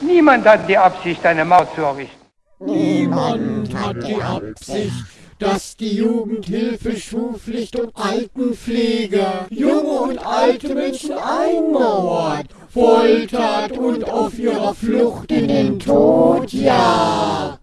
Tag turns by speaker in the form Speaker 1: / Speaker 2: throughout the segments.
Speaker 1: Niemand hat die Absicht, eine Mauer zu errichten.
Speaker 2: Niemand hat die Absicht, dass die Jugendhilfe Schulpflicht und Altenpflege junge und alte Menschen einmauert, foltert und auf ihrer Flucht in den Tod jagt.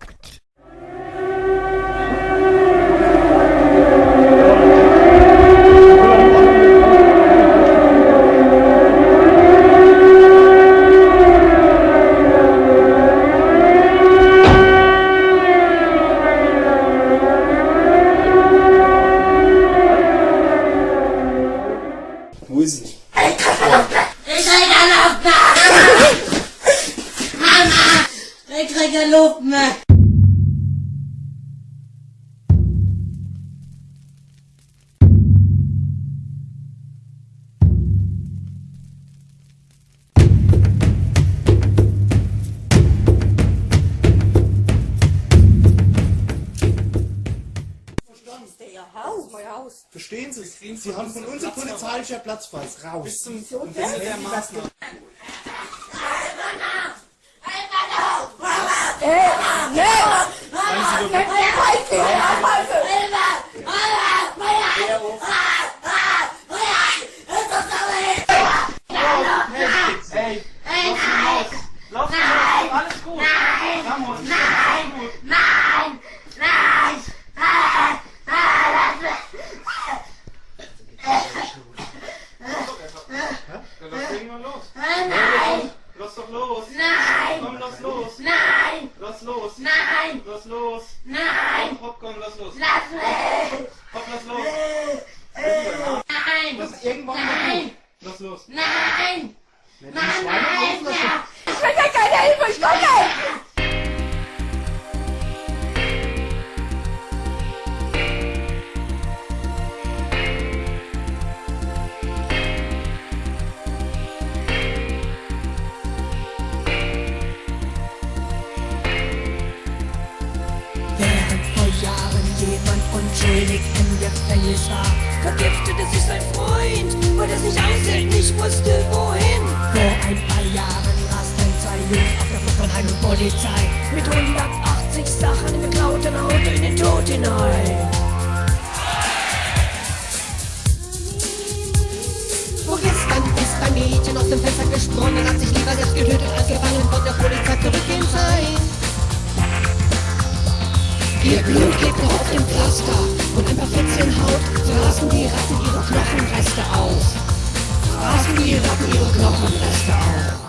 Speaker 3: Verstehen Sie? Haben von uns ein polizeilicher Platzpass. Raus. Bis zum und wenn Sie der Maßnahme. Hey,
Speaker 4: aplausos. Unschuldig im Gefängnis war, vergiftete sich sein Freund, weil er sich aushält, nicht wusste wohin. Vor ein paar Jahren rasten zwei Jungs auf der Flucht von und Polizei mit 180 Sachen im geklauten Auto in den Tod hinein.
Speaker 2: Mädchen aus dem Fenster gesprungen, hat sich lieber selbst getötet, als gefangen von der Polizei zurückgehen sein. Ihr Blut klebt noch auf dem Pflaster und ein paar Fetzen Haut fraßen die Ratten ihre Knochenreste auf. Fraßen die Ratten ihre Knochenreste auf.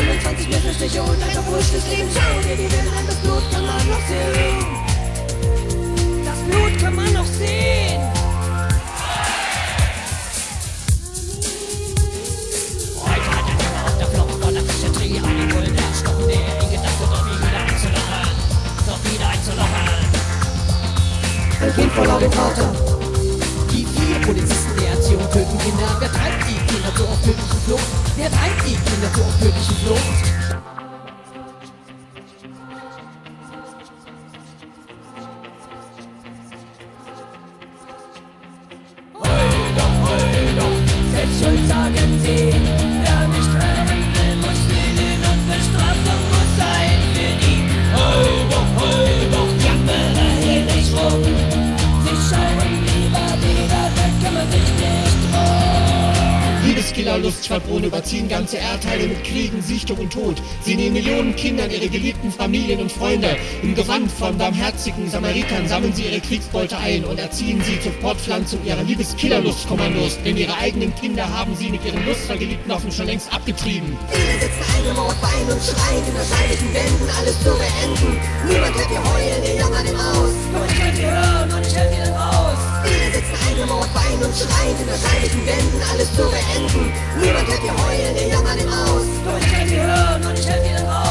Speaker 4: 25 Messerstiche und ein verwurschtes Leben. Schau dir die Bilder an, das Blut kann man noch sehen. Das Blut kann man noch sehen. Er.
Speaker 2: Ein Kind verlor den Vater. Die vier Polizisten der Erziehung töten Kinder. Wer treibt die Kinder so auf tödlichen Flucht? Wer treibt die Kinder so auf tödlichen Flucht?
Speaker 5: Liebeskiller-Lustschwadrone überziehen ganze Erdteile mit Kriegen, Sichtung und Tod. Sie nehmen Millionen Kindern ihre geliebten Familien und Freunde. Im Gewand von barmherzigen Samaritern sammeln sie ihre Kriegsbeute ein und erziehen sie zur Fortpflanzung ihrer Liebeskiller-Lustkommandos. Denn ihre eigenen Kinder haben sie mit ihren lustvergeliebten Offen schon längst abgetrieben.
Speaker 2: Viele sitzen eingemauert, und schreien in wahrscheinlichen Wänden, alles zu beenden. Niemand hört ihr heulen, ihr jammern im Aus. Nur ich könnt ihr hören sitzen eingemauert, weinen und schreien in wahrscheinlichen Wänden, alles zu beenden. Niemand hört ihr heulen, ihr jammern im Aus. Nur ich könnt ihr hören und ich helfe ihnen raus.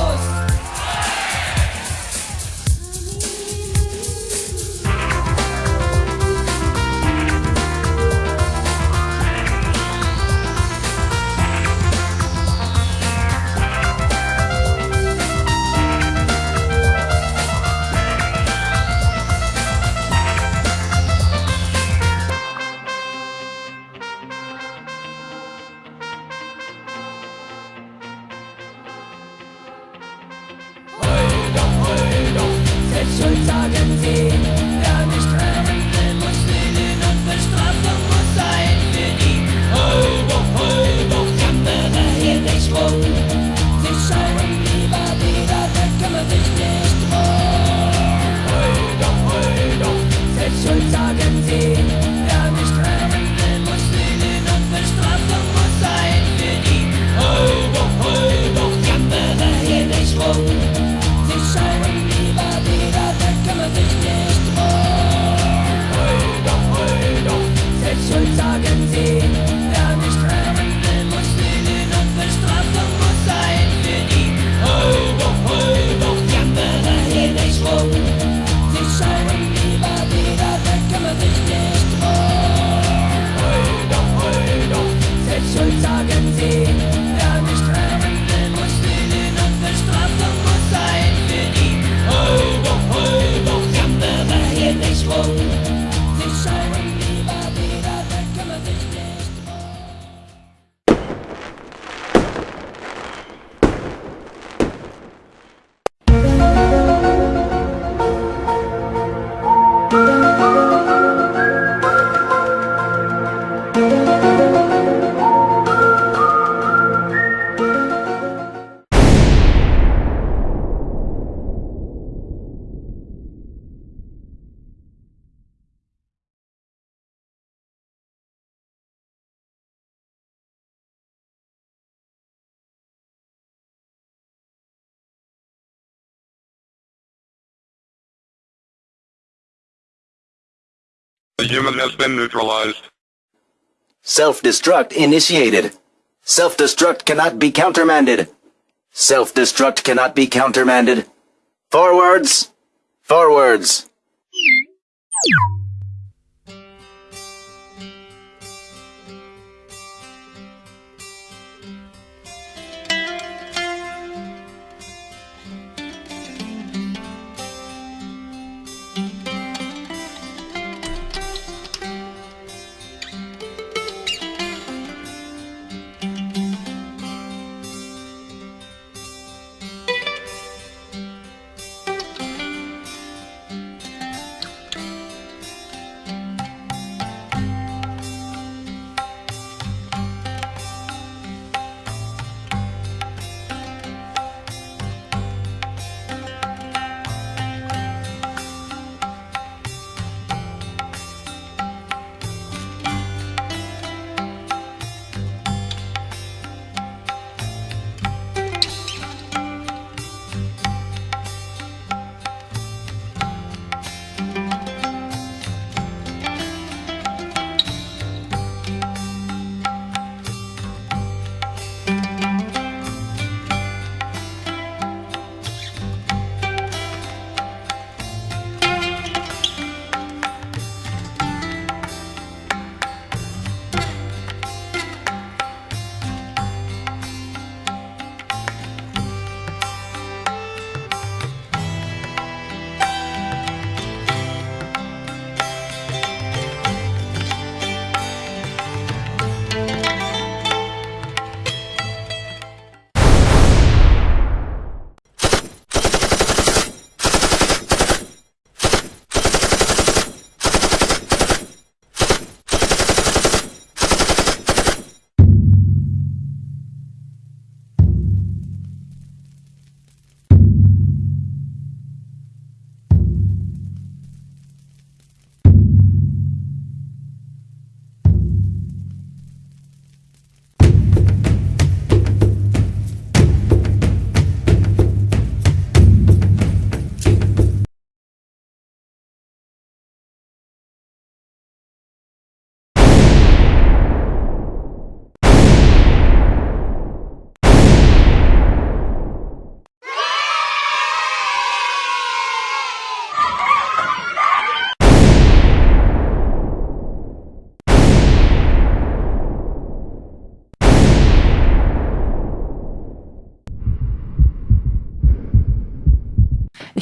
Speaker 6: The human has been neutralized.
Speaker 7: Self-destruct initiated. Self-destruct cannot be countermanded. Self-destruct cannot be countermanded. Forwards! Forwards!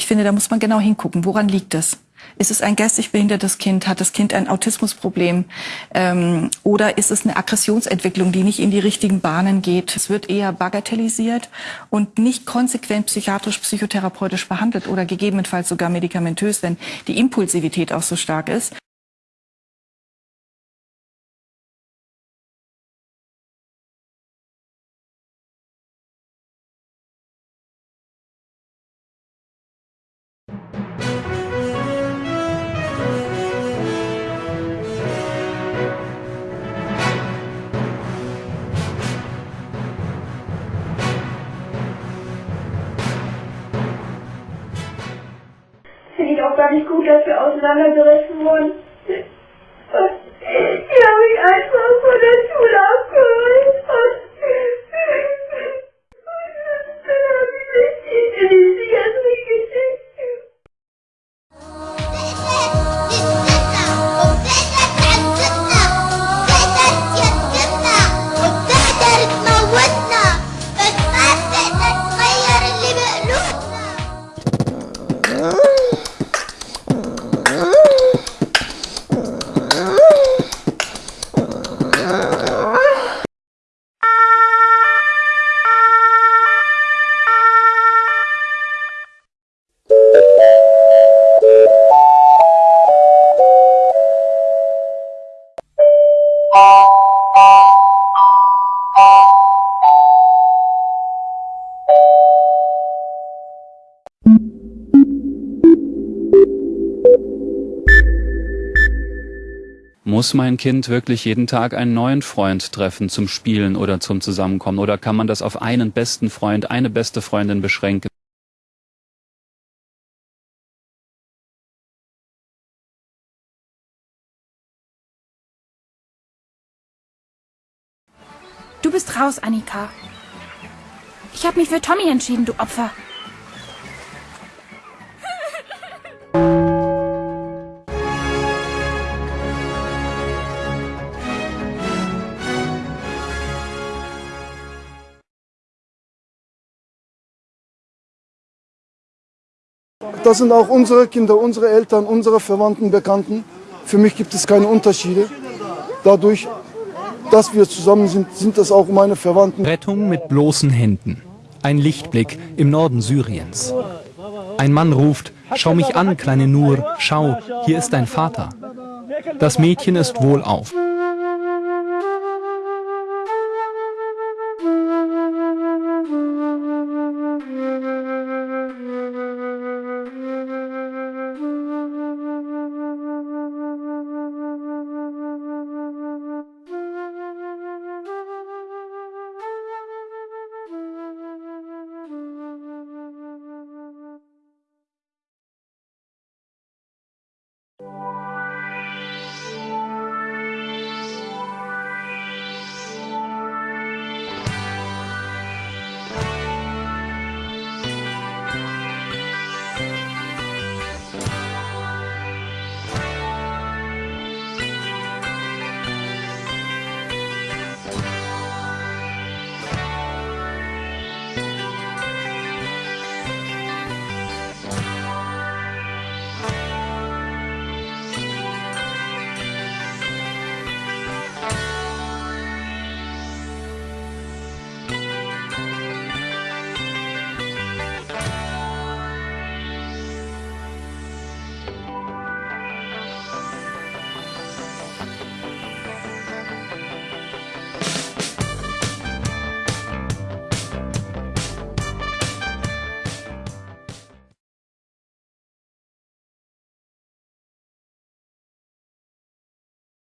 Speaker 8: Finde, da muss man genau hingucken. Woran liegt es? Ist es ein geistig behindertes Kind? Hat das Kind ein Autismusproblem? Ähm, oder ist es eine Aggressionsentwicklung, die nicht in die richtigen Bahnen geht? Es wird eher bagatellisiert und nicht konsequent psychiatrisch, psychotherapeutisch behandelt oder gegebenenfalls sogar medikamentös, wenn die Impulsivität auch so stark ist.
Speaker 9: Wir auseinandergerissen wurden.
Speaker 10: Muss mein Kind wirklich jeden Tag einen neuen Freund treffen zum Spielen oder zum Zusammenkommen? Oder kann man das auf einen besten Freund, eine beste Freundin beschränken?
Speaker 4: Du bist raus, Annika. Ich habe mich für Tommy entschieden, du Opfer.
Speaker 11: Das sind auch unsere Kinder, unsere Eltern, unsere Verwandten, Bekannten. Für mich gibt es keine Unterschiede. Dadurch, dass wir zusammen sind, sind das auch meine Verwandten.
Speaker 12: Rettung mit bloßen Händen. Ein Lichtblick im Norden Syriens. Ein Mann ruft, schau mich an, kleine Nur, schau, hier ist dein Vater. Das Mädchen ist wohlauf.